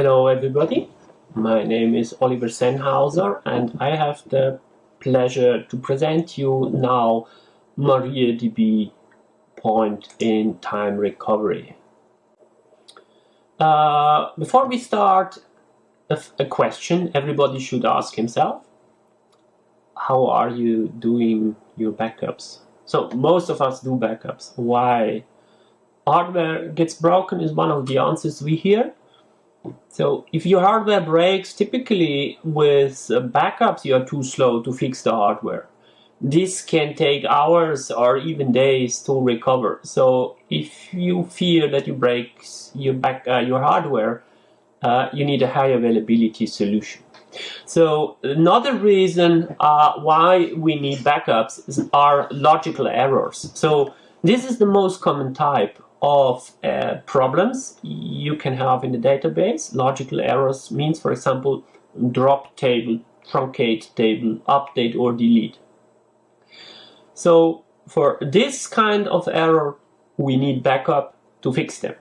Hello everybody, my name is Oliver Sennhauser and I have the pleasure to present you now MariaDB point in time recovery. Uh, before we start, a, a question everybody should ask himself. How are you doing your backups? So most of us do backups. Why? Hardware gets broken is one of the answers we hear. So if your hardware breaks, typically with backups you are too slow to fix the hardware. This can take hours or even days to recover. So if you fear that you break your back uh, your hardware, uh, you need a high availability solution. So another reason uh, why we need backups are logical errors. So this is the most common type of uh, problems you can have in the database. Logical errors means, for example, drop table, truncate table, update or delete. So for this kind of error, we need backup to fix them.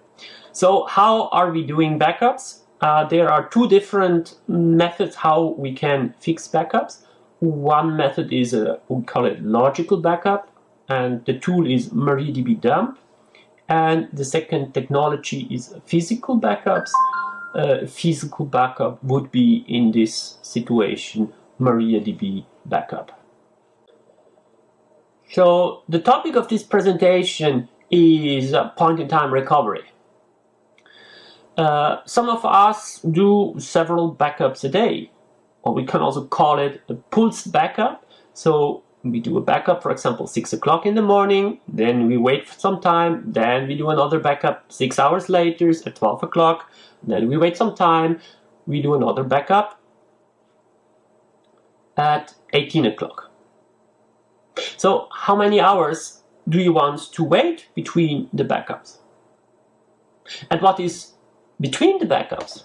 So how are we doing backups? Uh, there are two different methods how we can fix backups. One method is, a, we call it logical backup, and the tool is MariaDB dump. And the second technology is physical backups. Uh, physical backup would be in this situation MariaDB backup. So the topic of this presentation is point-in-time recovery. Uh, some of us do several backups a day, or we can also call it a pulse backup. So we do a backup, for example, 6 o'clock in the morning, then we wait for some time, then we do another backup 6 hours later at 12 o'clock, then we wait some time, we do another backup at 18 o'clock. So how many hours do you want to wait between the backups? And what is between the backups?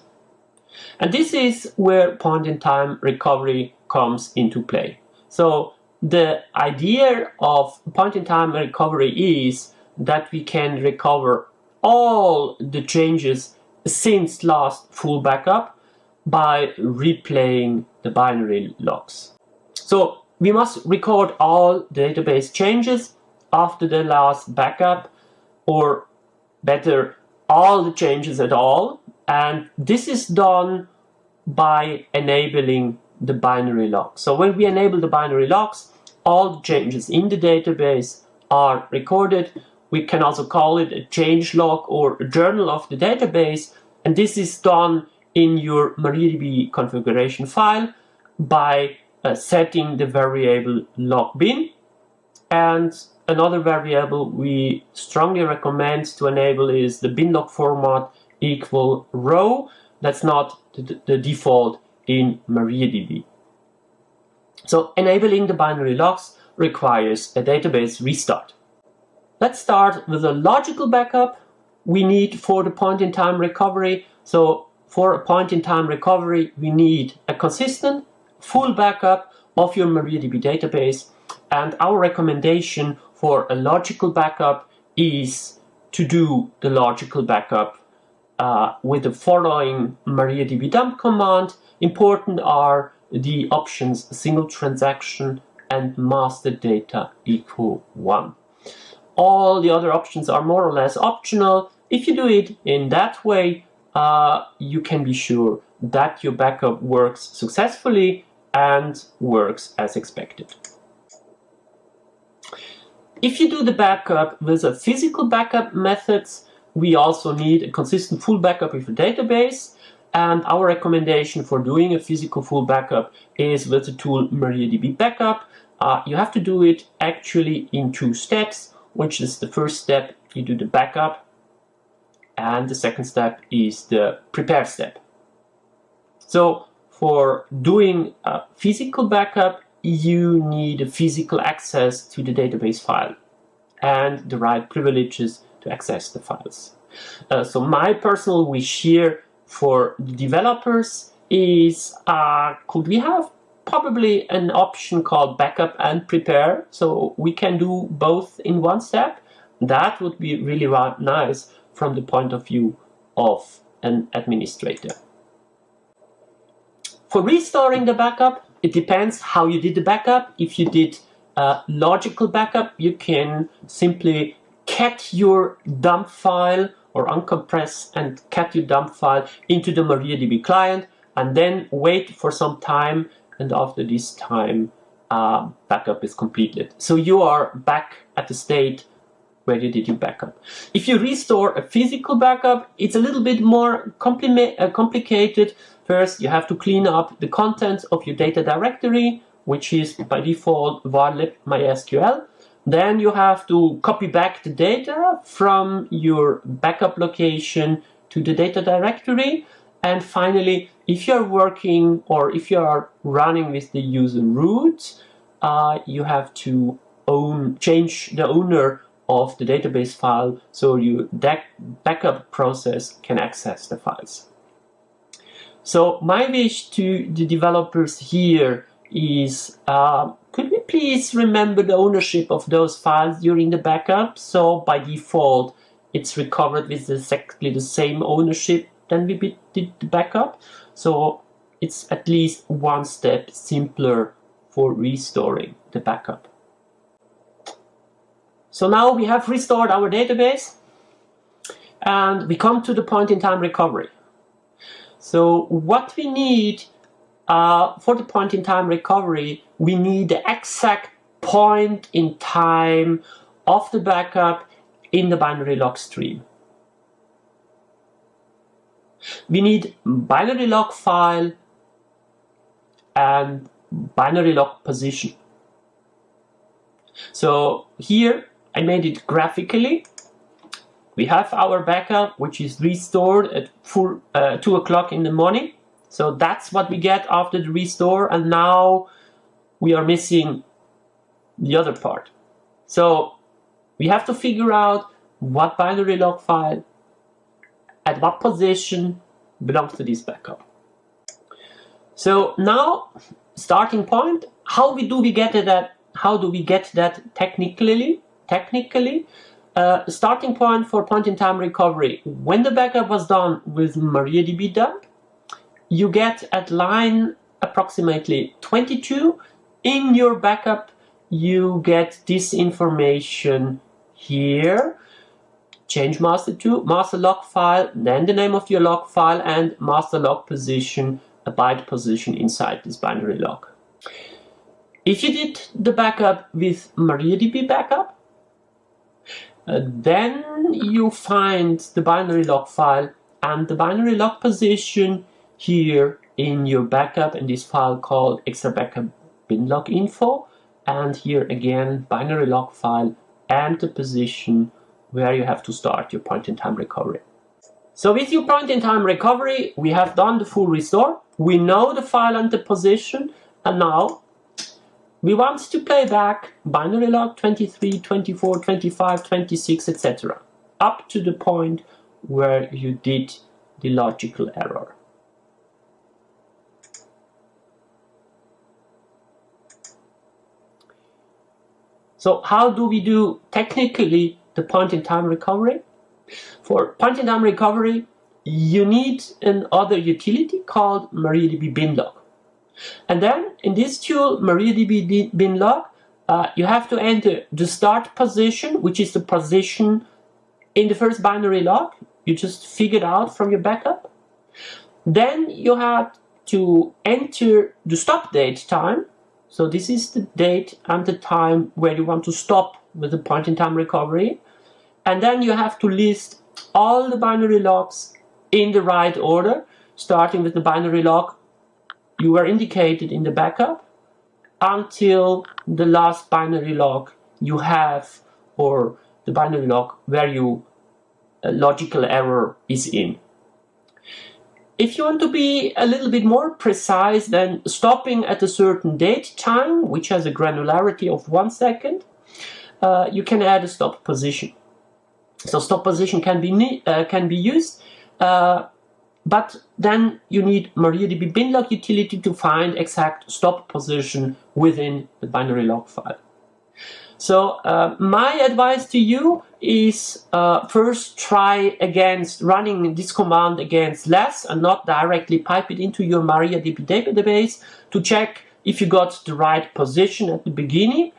And this is where point-in-time recovery comes into play. So the idea of point-in-time recovery is that we can recover all the changes since last full backup by replaying the binary logs. So we must record all database changes after the last backup or better all the changes at all and this is done by enabling the binary log. So when we enable the binary logs all the changes in the database are recorded. We can also call it a change log or a journal of the database. And this is done in your MariaDB configuration file by uh, setting the variable log bin. And another variable we strongly recommend to enable is the bin log format equal row. That's not the, the default in MariaDB. So enabling the binary logs requires a database restart. Let's start with a logical backup we need for the point-in-time recovery. So for a point-in-time recovery, we need a consistent, full backup of your MariaDB database. And our recommendation for a logical backup is to do the logical backup uh, with the following MariaDB dump command. Important are the options single transaction and master data equal 1. All the other options are more or less optional. If you do it in that way, uh, you can be sure that your backup works successfully and works as expected. If you do the backup with a physical backup methods, we also need a consistent full backup of the database and our recommendation for doing a physical full backup is with the tool MariaDB Backup. Uh, you have to do it actually in two steps, which is the first step, you do the backup, and the second step is the prepare step. So for doing a physical backup, you need a physical access to the database file and the right privileges to access the files. Uh, so my personal wish here for developers is uh, could we have probably an option called backup and prepare? So we can do both in one step. That would be really nice from the point of view of an administrator. For restoring the backup, it depends how you did the backup. If you did a logical backup, you can simply cat your dump file or uncompress and cat your dump file into the MariaDB client and then wait for some time and after this time uh, backup is completed. So you are back at the state where you did your backup. If you restore a physical backup, it's a little bit more uh, complicated. First, you have to clean up the contents of your data directory, which is by default varlib mysql. Then you have to copy back the data from your backup location to the data directory. And finally, if you're working or if you are running with the user root, uh, you have to own change the owner of the database file so your backup process can access the files. So my wish to the developers here is uh, could we please remember the ownership of those files during the backup? So by default, it's recovered with exactly the same ownership than we did the backup. So it's at least one step simpler for restoring the backup. So now we have restored our database and we come to the point in time recovery. So what we need uh, for the point in time recovery, we need the exact point in time of the backup in the binary log stream. We need binary log file and binary log position. So here I made it graphically. We have our backup, which is restored at full, uh, 2 o'clock in the morning. So that's what we get after the restore. And now we are missing the other part. So we have to figure out what binary log file at what position belongs to this backup. So now, starting point, how we do we get that? How do we get that technically? Technically, uh, starting point for point-in-time recovery. When the backup was done with MariaDB dump, you get at line approximately 22 in your backup you get this information here change master to master log file, then the name of your log file and master log position, a byte position inside this binary log. If you did the backup with MariaDB backup, uh, then you find the binary log file and the binary log position here in your backup in this file called xtrabackup binlog info and here again binary log file and the position where you have to start your point-in-time recovery. So with your point-in-time recovery, we have done the full restore. We know the file and the position, and now we want to play back binary log 23, 24, 25, 26, etc. up to the point where you did the logical error. So how do we do technically the point-in-time recovery. For point-in-time recovery, you need another utility called MariaDB binlog. And then in this tool, MariaDB binlog, uh, you have to enter the start position, which is the position in the first binary log you just figured out from your backup. Then you have to enter the stop date time. So this is the date and the time where you want to stop with the point-in-time recovery. And then you have to list all the binary logs in the right order, starting with the binary log you were indicated in the backup until the last binary log you have or the binary log where you uh, logical error is in. If you want to be a little bit more precise then stopping at a certain date time, which has a granularity of one second, uh, you can add a stop position. So stop position can be uh, can be used, uh, but then you need MariaDB binlog utility to find exact stop position within the binary log file. So uh, my advice to you is uh, first try against running this command against less and not directly pipe it into your MariaDB database to check if you got the right position at the beginning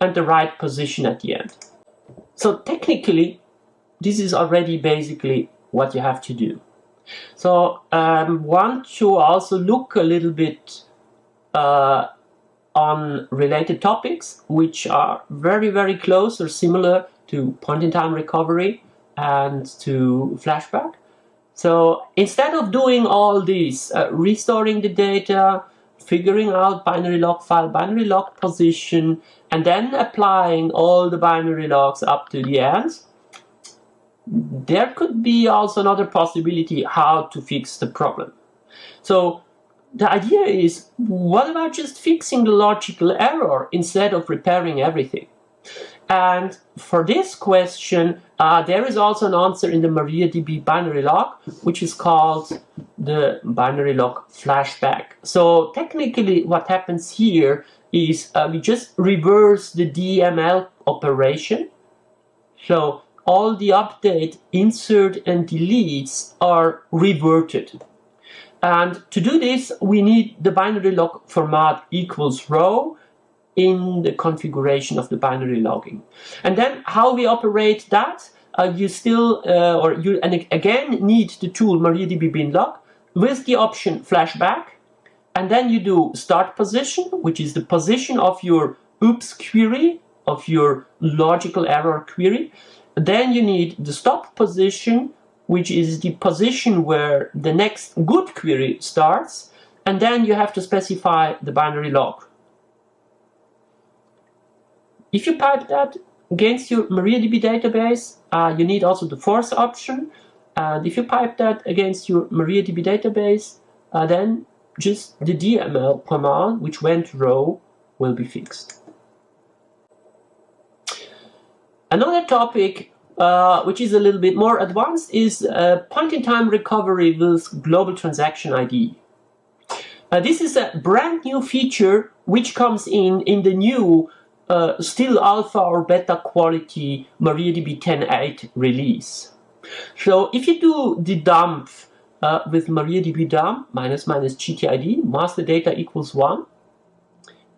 and the right position at the end. So technically, this is already basically what you have to do. So um, want to also look a little bit uh, on related topics which are very very close or similar to point-in-time recovery and to flashback. So instead of doing all this, uh, restoring the data, figuring out binary log file, binary log position, and then applying all the binary logs up to the end, there could be also another possibility how to fix the problem. So the idea is, what about just fixing the logical error instead of repairing everything? And for this question, uh, there is also an answer in the MariaDB binary log, which is called the binary log flashback. So technically what happens here is uh, we just reverse the DML operation. So all the update, insert and deletes are reverted. And to do this, we need the binary log format equals row in the configuration of the binary logging. And then how we operate that, uh, you still, uh, or you and again need the tool MariaDB binlog with the option flashback. And then you do start position, which is the position of your oops query, of your logical error query. Then you need the stop position, which is the position where the next good query starts, and then you have to specify the binary log. If you pipe that against your MariaDB database, uh, you need also the force option. And if you pipe that against your MariaDB database, uh, then just the DML command, which went row, will be fixed. Another topic uh, which is a little bit more advanced, is uh, point-in-time recovery with global transaction ID. Uh, this is a brand new feature which comes in in the new uh, still alpha or beta quality MariaDB 10.8 release. So if you do the dump uh, with MariaDB dump minus minus GTID, master data equals 1,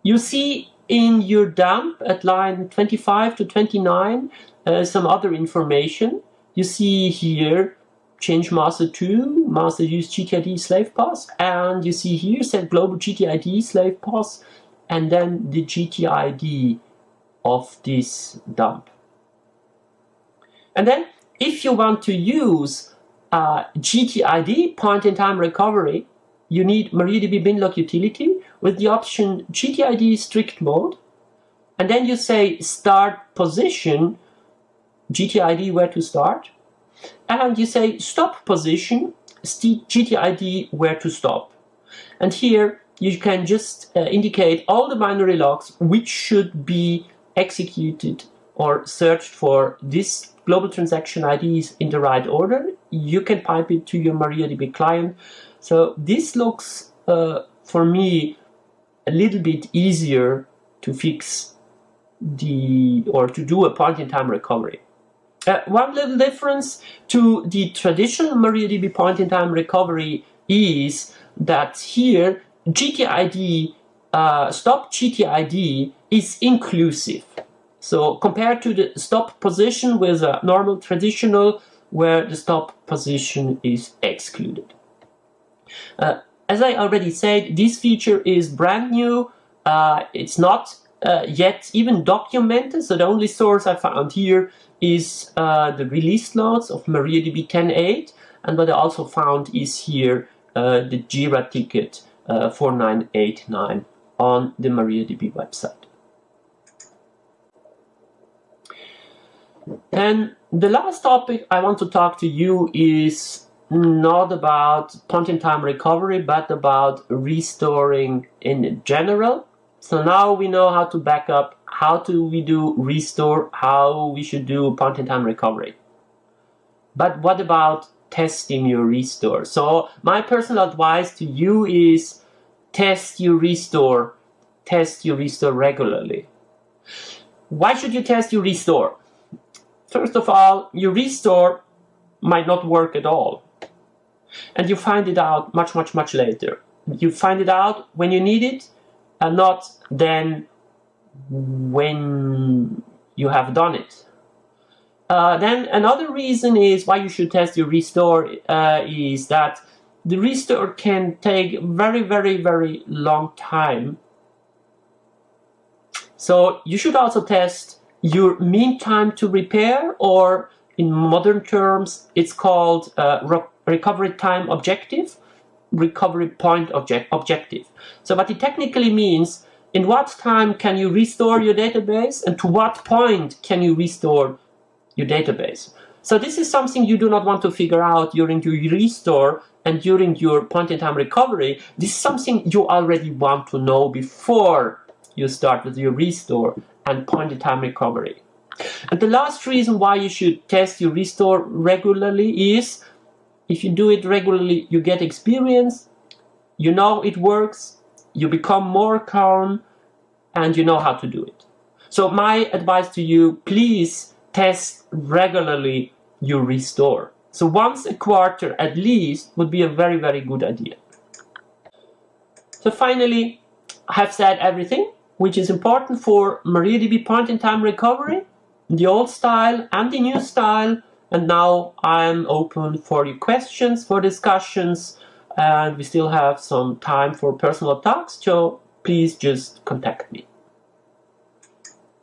you see in your dump at line 25 to 29 uh, some other information. You see here change master to master use GTID slave pos and you see here set global GTID slave pos and then the GTID of this dump. And then if you want to use uh, GTID point-in-time recovery, you need MariaDB binlog utility with the option GTID strict mode. And then you say start position GTID where to start. And you say stop position, GTID where to stop. And here you can just uh, indicate all the binary logs which should be executed or searched for this global transaction IDs in the right order. You can pipe it to your MariaDB client. So this looks, uh, for me, a little bit easier to fix the, or to do a point-in-time recovery. Uh, one little difference to the traditional MariaDB point-in-time recovery is that here GTID, uh, stop GTID is inclusive. So compared to the stop position with a normal traditional where the stop position is excluded. Uh, as I already said, this feature is brand new. Uh, it's not uh, yet even documented, so the only source I found here is uh, the release notes of MariaDB 10.8 and what I also found is here uh, the Jira ticket uh, 4989 on the MariaDB website. And the last topic I want to talk to you is not about point-in-time recovery, but about restoring in general. So now we know how to back up how do we do restore, how we should do point-in-time recovery. But what about testing your restore? So my personal advice to you is test your restore, test your restore regularly. why should you test your restore? First of all, your restore might not work at all. And you find it out much, much, much later. You find it out when you need it and not then when you have done it. Uh, then another reason is why you should test your restore uh, is that the restore can take very, very, very long time. So you should also test your mean time to repair or in modern terms it's called uh, recovery time objective, recovery point object objective. So what it technically means in what time can you restore your database and to what point can you restore your database. So this is something you do not want to figure out during your restore and during your point-in-time recovery. This is something you already want to know before you start with your restore and point-in-time recovery. And the last reason why you should test your restore regularly is if you do it regularly, you get experience, you know it works, you become more calm, and you know how to do it. So my advice to you, please test regularly your restore. So once a quarter at least would be a very, very good idea. So finally, I have said everything which is important for MariaDB point-in-time recovery, the old style and the new style. And now I'm open for your questions, for discussions, and we still have some time for personal talks, so please just contact me.